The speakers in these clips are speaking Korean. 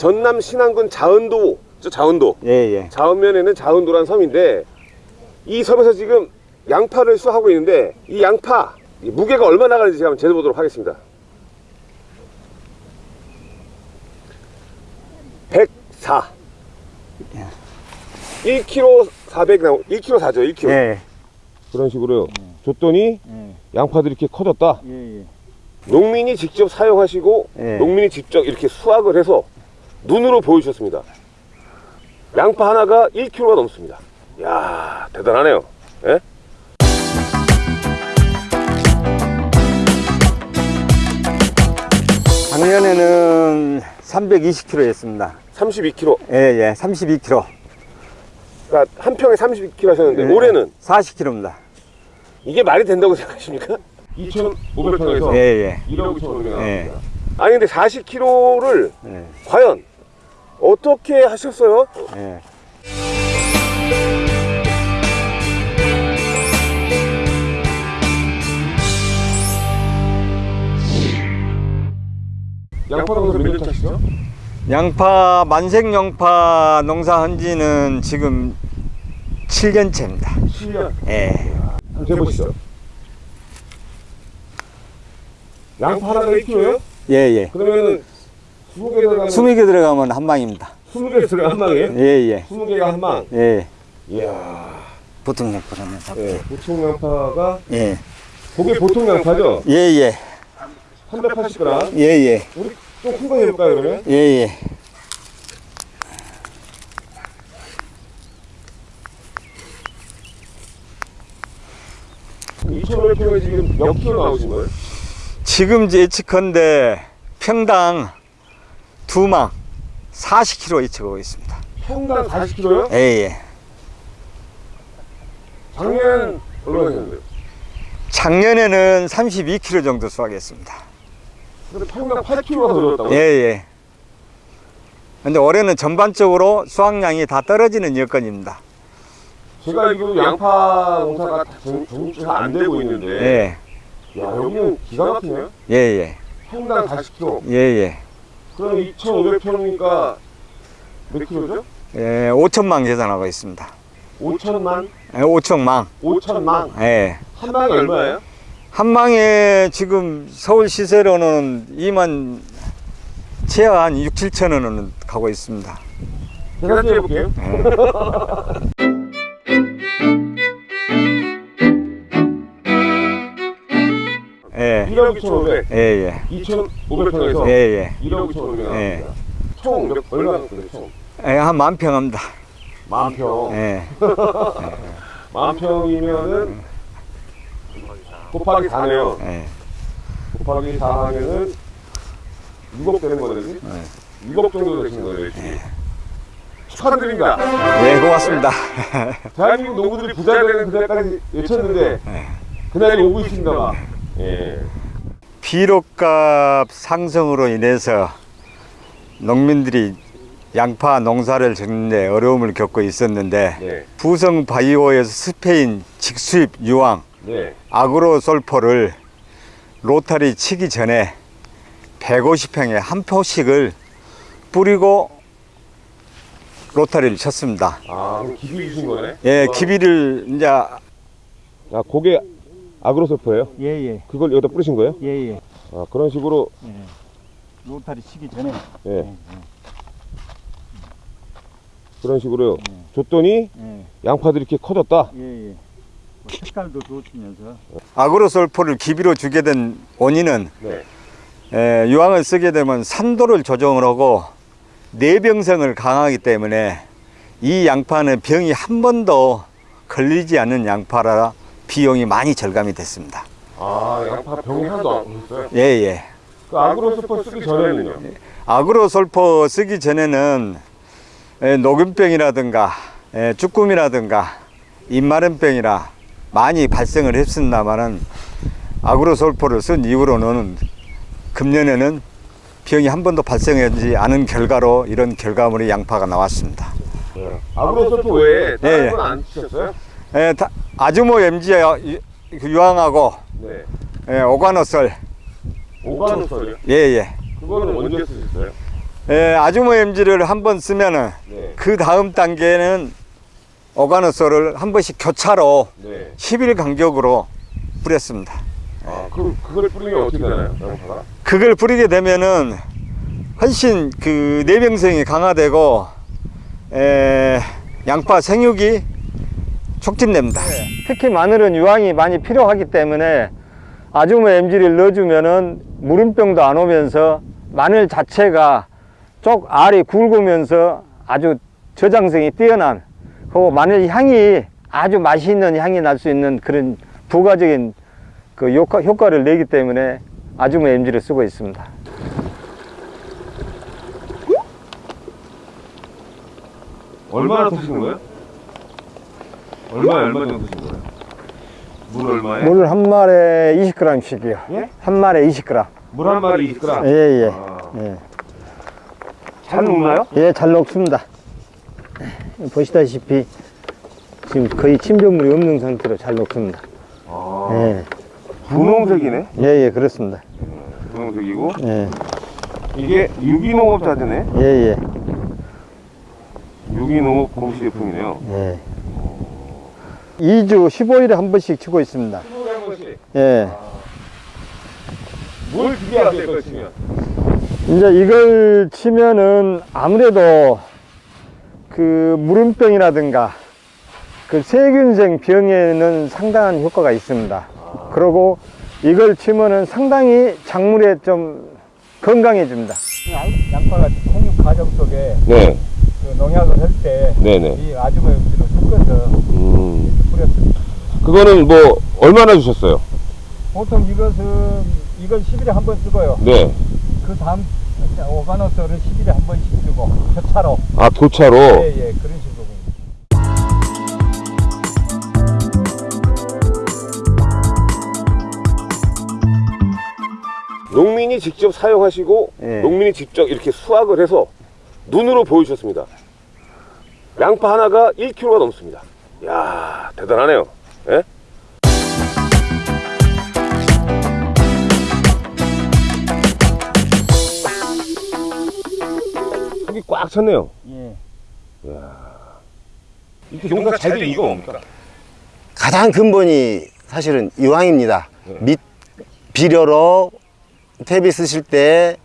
전남 신안군 자은도 저 자은도 예 예. 자은면에는 자은도라는 섬인데 이 섬에서 지금 양파를 수하고 있는데 이 양파 이 무게가 얼마 나 가는지 제가 한번 재보도록 하겠습니다 104 1kg 400 나오 1kg 4죠 1kg 예. 그런 식으로요 줬더니 예. 양파들이 이렇게 커졌다 예. 농민이 직접 사용하시고 예. 농민이 직접 이렇게 수확을 해서 눈으로 보여주셨습니다. 양파 하나가 1kg가 넘습니다. 이야 대단하네요. 예? 작년에는 320kg였습니다. 32kg. 예예. 32kg. 그러니까 한 평에 32kg 하셨는데 예. 올해는 40kg입니다. 이게 말이 된다고 생각하십니까? 2,500평에서 예 예. 1억 2,500원. 예. 아니 근데 40kg를 예. 과연 어떻게 하셨어요? 예. 양파 농사 몇년 차시죠? 양파 만색 양파 농사한 지는 지금 7년째입니다. 7년. 예. 한번 재보시죠. 양파 하나가 1kg예요? 예 예. 그러면은 20개 들어가면 20개 들어가면 한 방입니다. 20개 들어가 한 방이에요? 예 예. 20개가 한 방. 예. 이야. 보통 양파라면 예, 보통 양파가 예. 그게 보통 양파죠? 예 예. 380g. 예 예. 우리 좀큰거 해볼까요 그러면? 예예. 이 2,500kg에 지금 몇 킬로 나오신 거예요? 지금 예측컨대 평당 두 망 40kg 예측하고 있습니다. 평당 40kg요? 예 예. 작년 얼마 하셨는데요? 작년에는 32kg 정도 수확했습니다. 근데 평당 8kg가 들어졌다고요? 예 예. 근데 올해는 전반적으로 수확량이 다 떨어지는 여건입니다. 제가 알기로 양파 농사가 다 정- 정주가 안 되고 있는데 예. 야 여기는 기가 막히네요? 예 예. 평당 40kg 예 예. 그럼 2,500평이니까 몇 킬로죠? 예, 5천망 계산하고 있습니다. 5천만? 예, 5천망. 5천만? 예. 한 방에 얼마예요? 한 망에 지금 서울 시세로는 2만 최하 한 6, 7천 원은 가고 있습니다. 계산 좀 해볼게요 예. 1억 2,500 예, 예. 2,500평에서 예, 예. 1억 2,500 예. 총 몇, 얼마 총? 예, 한 만 평 합니다. 만 평 예. 만 평이면은 곱하기 4네요 예. 곱하기 4 하면은 6억 되는 거네 그지? 6억 정도 되시는 거예요 지금 축하드립니다 예, 고맙습니다. 대한민국 농부들이 부자 되는 그날까지 외쳤는데 그날이 오고 있습니다 막. 예. 비료값 상승으로 인해서 농민들이 양파 농사를 짓는데 어려움을 겪고 있었는데 네. 부성 바이오에서 스페인 직수입 유황 네. 아그로솔포를 로타리 치기 전에 150평에 한 표씩을 뿌리고 로타리를 쳤습니다. 아, 기비 주신 거네? 예, 기비를 이제 아, 그게 아그로솔프예요? 예, 예. 그걸 여기다 뿌리신 거예요? 예, 예. 아, 그런 식으로 로타리 치기 전에 예. 그런 식으로요. 줬더니 예. 양파들이 이렇게 커졌다. 예, 예. 색깔도 좋으면서 아그로솔포를 기비로 주게 된 원인은 네. 에, 유황을 쓰게 되면 산도를 조정을 하고 내병성을 강하기 때문에 이 양파는 병이 한 번도 걸리지 않는 양파라 비용이 많이 절감이 됐습니다. 아, 양파 병이 하나도 안 오셨어요? 예, 예. 그 아그로솔프 쓰기 전에는요? 아그로솔포 쓰기 전에는 에, 녹균병이라든가 에, 쭈꾸미라든가 입마름병이라 많이 발생을 했습니다만은 아그로솔포를 쓴 이후로는 금년에는 병이 한 번도 발생하지 않은 결과로 이런 결과물이 양파가 나왔습니다. 네. 아그로솔프 외에 다른 예, 예. 건안 치셨어요? 에, 다- 아주모 MG 유황하고 네. 에, 오가노솔 오가노솔이요? 예예 그거는 언제 쓰셨어요? 예, 아주모 엠지를 한 번 쓰면은 네. 그 다음 단계는 오가노소를 한 번씩 교차로 네. 10일 간격으로 뿌렸습니다. 아, 그, 그걸 뿌리면 어떻게 되나요? 양파가? 그걸 뿌리게 되면은 훨씬 그 내병성이 강화되고 에, 양파 생육이 촉진됩니다. 특히 마늘은 유황이 많이 필요하기 때문에 아주모 MG를 넣어주면 은 무름병도 안 오면서 마늘 자체가 쪽 알이 굵으면서 아주 저장성이 뛰어난 그리고 마늘 향이 아주 맛있는 향이 날 수 있는 그런 부가적인 그 효과, 효과를 내기 때문에 아주모 MG를 쓰고 있습니다. 얼마나 드시는 거예요? 얼마에 얼마 정도 드시는 거예요? 물 얼마에? 물 한 마리에 20g씩이요. 예? 한 마리에 20g. 물 한 마리 20g? 예, 예. 아, 예. 잘 녹나요? 예, 잘 녹습니다. 보시다시피 지금 거의 침전물이 없는 상태로 잘 녹습니다. 아, 예, 분홍색이네? 예, 예, 그렇습니다. 분홍색이고 예, 이게 유기농업 자재네? 예, 예, 유기농업 공시제품이네요 예. 2주 15일에 한 번씩 치고 있습니다. 15에 한 번씩 예. 뭘 기대하세요 이걸 치면? 이제 이걸 치면은 아무래도 그 무름병이라든가 그 세균性병에는 상당한 효과가 있습니다. 그리고 이걸 치면은 상당히 작물에 좀 건강해집니다. 양파가 생육 과정 속에 네 그 농약을 할 때이 네네 아주모 섞어서 음. 그거는 뭐 얼마나 주셨어요? 보통 이것은 이건 10일에 한 번 쓰고요. 네. 그 다음 오가노스를 10일에 한 번씩 쓰고 교차로 아 교차로 예, 예, 그런 식으로. 농민이 직접 사용하시고 예. 농민이 직접 이렇게 수확을 해서 눈으로 보여주셨습니다. 양파 하나가 1kg가 넘습니다. 이야 대단하네요. 예? 속이 꽉 찼네요. 예. 이렇게 농사 잘된 이유가 뭡니까? 가장 근본이 사실은 유황입니다. 네. 밑 비료로 퇴비 쓰실 때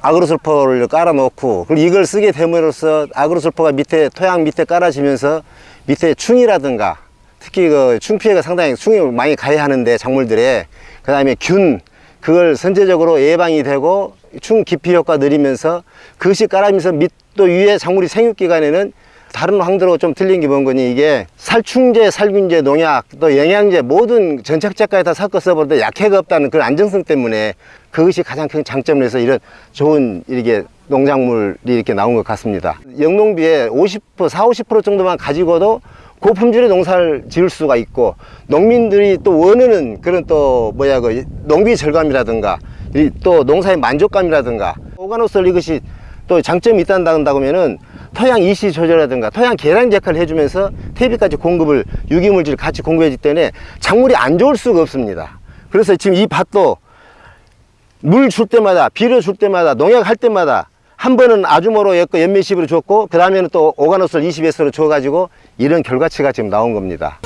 아, 아그로솔포를 깔아 놓고 그리고 이걸 쓰게 됨으로써 아그로솔포가 밑에 토양 밑에 깔아지면서 밑에 충이라든가 특히 그 충피해가 상당히 충이 많이 가야 하는데 작물들에. 그 다음에 균 그걸 선제적으로 예방이 되고 충 기피 효과 느리면서 그것이 깔아면서 밑 또 위에 작물이 생육 기간에는 다른 황들하고 좀 틀린 게 뭔 거니 이게 살충제, 살균제, 농약, 또 영양제 모든 전착제까지 다 섞어 때 약해가 없다는 그런 안정성 때문에 그것이 가장 큰 장점을 서 이런 좋은 이렇게 농작물이 이렇게 나온 것 같습니다. 영농비에 50%, 4, 50% 정도만 가지고도 고품질의 농사를 지을 수가 있고 농민들이 또 원하는 그런 또 뭐야 그 농비 절감이라든가 이또 농사의 만족감이라든가 오가노솔 이것이 또 장점이 있다고 한다면은 토양 이시 조절이라든가 토양 계량 역할을 해주면서 퇴비까지 공급을 유기물질 같이 공급해주기 때문에 작물이 안 좋을 수가 없습니다. 그래서 지금 이 밭도 물 줄 때마다 비료 줄 때마다 농약 할 때마다 한 번은 아주모로 엮고 연면십으로 줬고 그 다음에는 또 오가노솔 20S로 줘가지고 이런 결과치가 지금 나온 겁니다.